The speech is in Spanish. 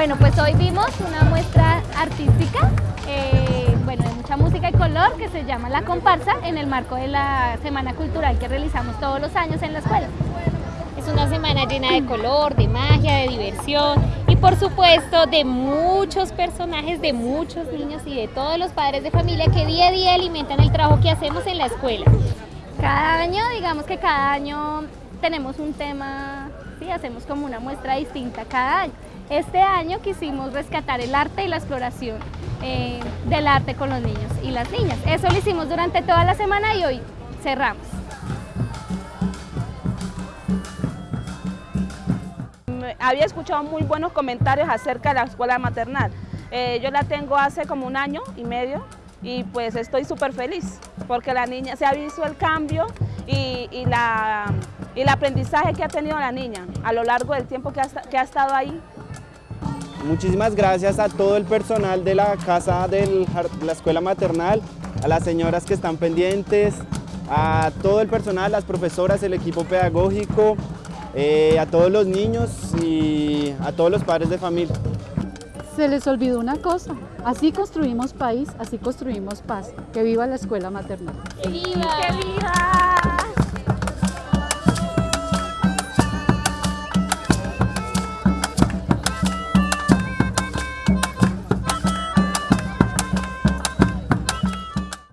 Bueno, pues hoy vimos una muestra artística, eh, bueno, de mucha música y color que se llama La Comparsa en el marco de la Semana Cultural que realizamos todos los años en la escuela. Es una semana llena de color, de magia, de diversión y por supuesto de muchos personajes, de muchos niños y de todos los padres de familia que día a día alimentan el trabajo que hacemos en la escuela. Cada año, digamos que cada año tenemos un tema, sí, hacemos como una muestra distinta cada año. Este año quisimos rescatar el arte y la exploración eh, del arte con los niños y las niñas. Eso lo hicimos durante toda la semana y hoy cerramos. Había escuchado muy buenos comentarios acerca de la escuela maternal. Eh, yo la tengo hace como un año y medio y pues estoy súper feliz porque la niña se ha visto el cambio y, y, la, y el aprendizaje que ha tenido la niña a lo largo del tiempo que ha, que ha estado ahí. Muchísimas gracias a todo el personal de la casa de la escuela maternal, a las señoras que están pendientes, a todo el personal, las profesoras, el equipo pedagógico, eh, a todos los niños y a todos los padres de familia. Se les olvidó una cosa, así construimos país, así construimos paz. Que viva la escuela maternal. ¡Que viva! ¡Que viva!